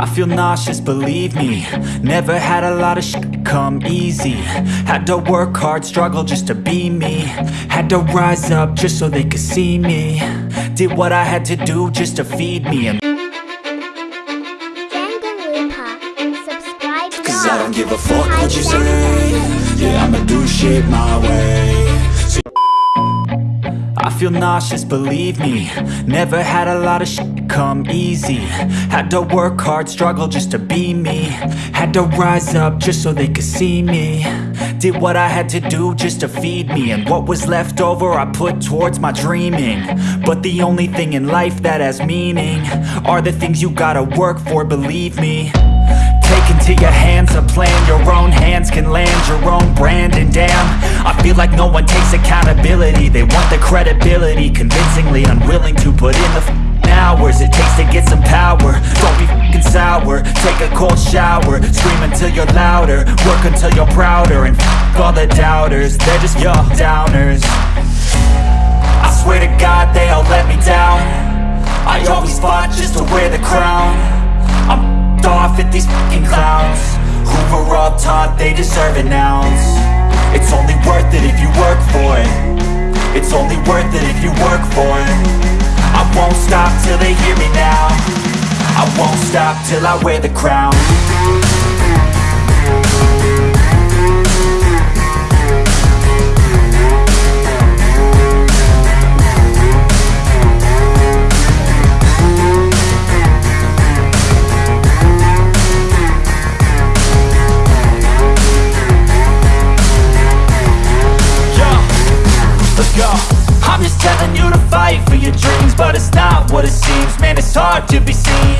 I feel nauseous, believe me. Never had a lot of shit come easy. Had to work hard, struggle just to be me. Had to rise up just so they could see me. Did what I had to do just to feed me. And Subscribe Cause I don't give a fuck what you say. Yeah, I'ma do shit my way. I feel nauseous, believe me. Never had a lot of shit come easy. Had to work hard, struggle just to be me. Had to rise up just so they could see me. Did what I had to do just to feed me. And what was left over I put towards my dreaming. But the only thing in life that has meaning Are the things you gotta work for, believe me. Take into your hands a plan Your own hands can land your own brand. And damn, I feel like no one takes accountability. They want the credibility Convincingly unwilling to put in the hours It takes to get some power. Don't be f***ing sour. Take a cold shower. Scream until you're louder. Work until you're prouder. And f*** all the doubters. They're just your downers. I swear to God they all let me down. I always fought just to wear the crown. I'm f***ed off at these fucking clowns. Who were all taught they deserve an ounce? It's only worth it if you work for it It's only worth it if you work for it. I won't stop till they hear me now. I won't stop till I wear the crown fight for your dreams But it's not what it seems. Man, it's hard to be seen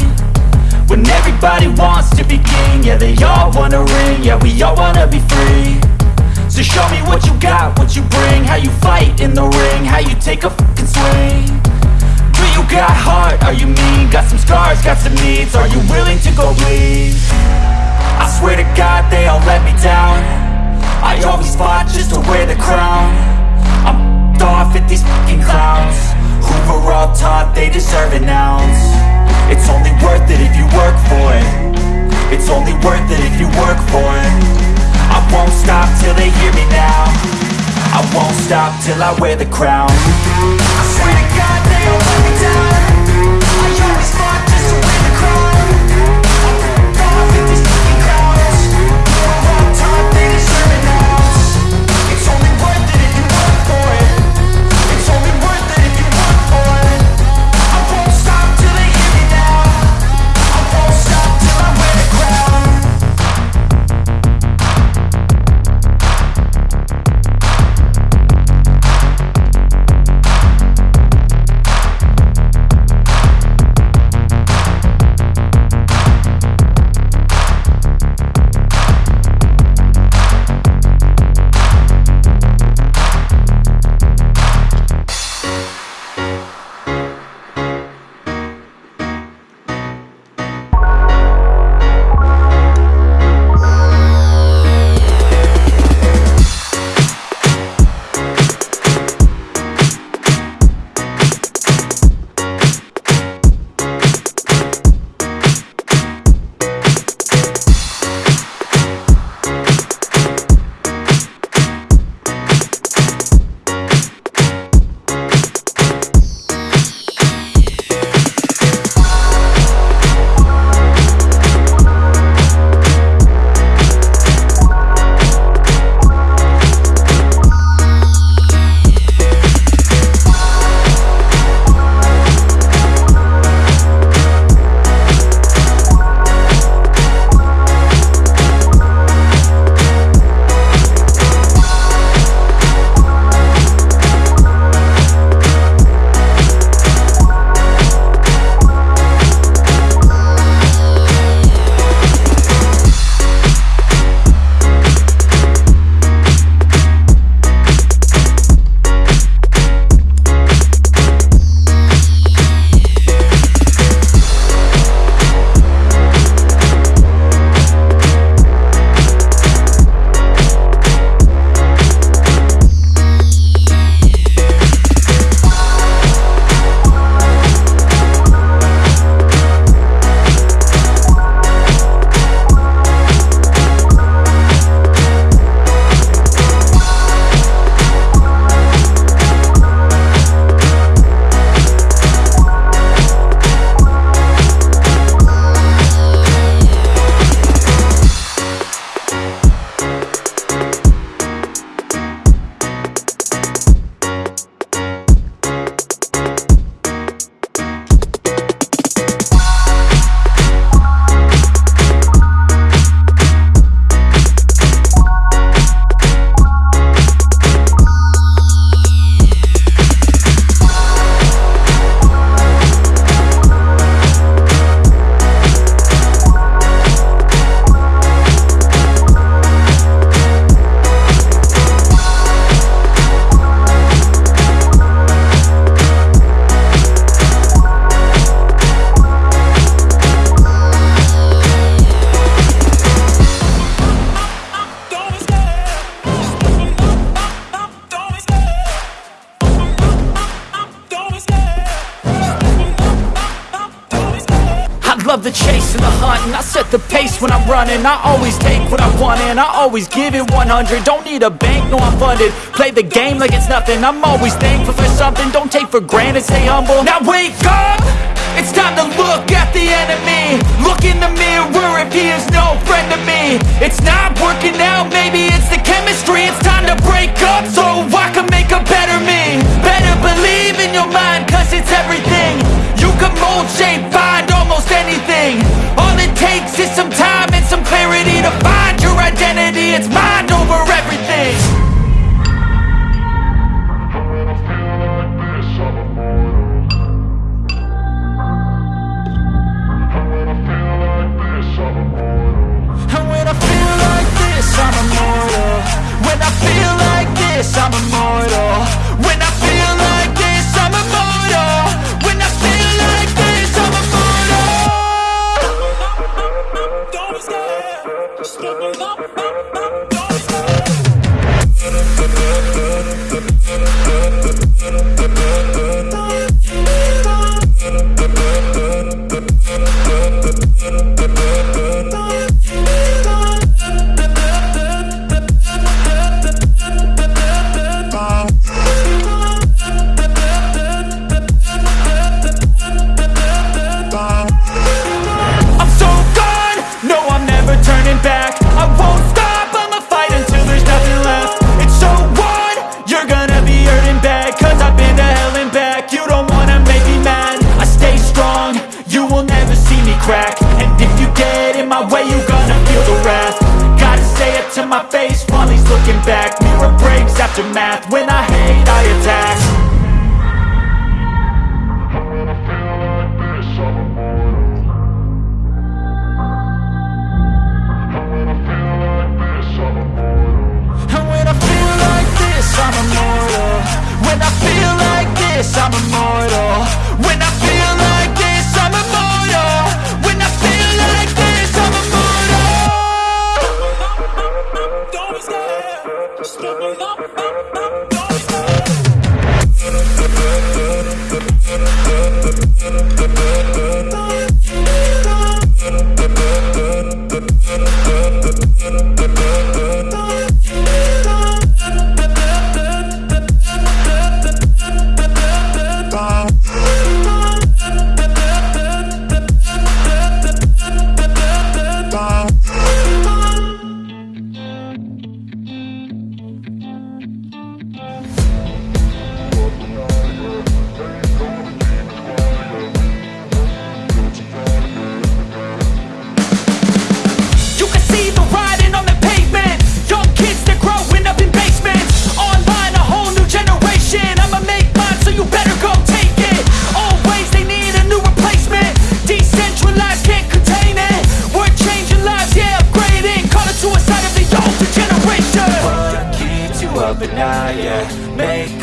When everybody wants to be king. Yeah, they all wanna ring. Yeah, we all wanna be free. So show me what you got, what you bring. How you fight in the ring How you take a fucking swing. Do you got heart? Are you mean? Got some scars, got some needs. Are you willing to go bleed? I swear to God they all let me down. I always fought just to wear the crown. I'm off at these fucking clowns Who were all taught they deserve an ounce. It's only worth it if you work for it. It's only worth it if you work for it. I won't stop till they hear me now. I won't stop till I wear the crown. I swear to God they love the chase and the hunt And I set the pace when I'm running. I always take what I want and I always give it 100 Don't need a bank, no I'm funded. Play the game like it's nothing. I'm always thankful for something. Don't take for granted, stay humble. Now wake up! It's time to look at the enemy. Look in the mirror if he is no friend to me. It's not working out, maybe it's the chemistry. It's time to break up so I can make a better me. Better believe in your mind cause it's everything. You can mold, shape, it's mind over back. Mirror breaks after math, when I hate I attack. I'm immortal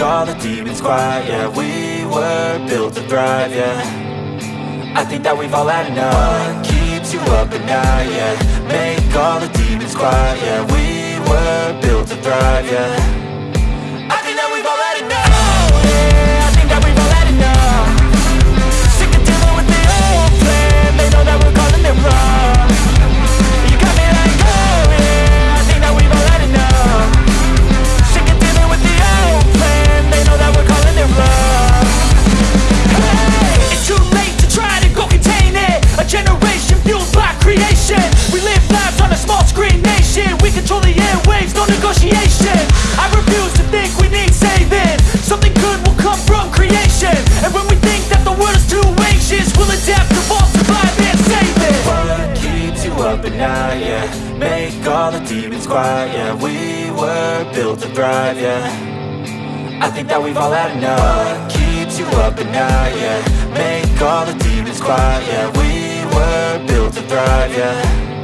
all the demons quiet, yeah. We were built to thrive, yeah. I think that we've all had enough. What keeps you up at night, yeah? Make all the demons quiet, yeah. We were built to thrive, yeah night, yeah. Make all the demons quiet, yeah. We were built to thrive, yeah. I think that we've all had enough. What keeps you up at night, yeah. Make all the demons quiet, yeah. We were built to thrive, yeah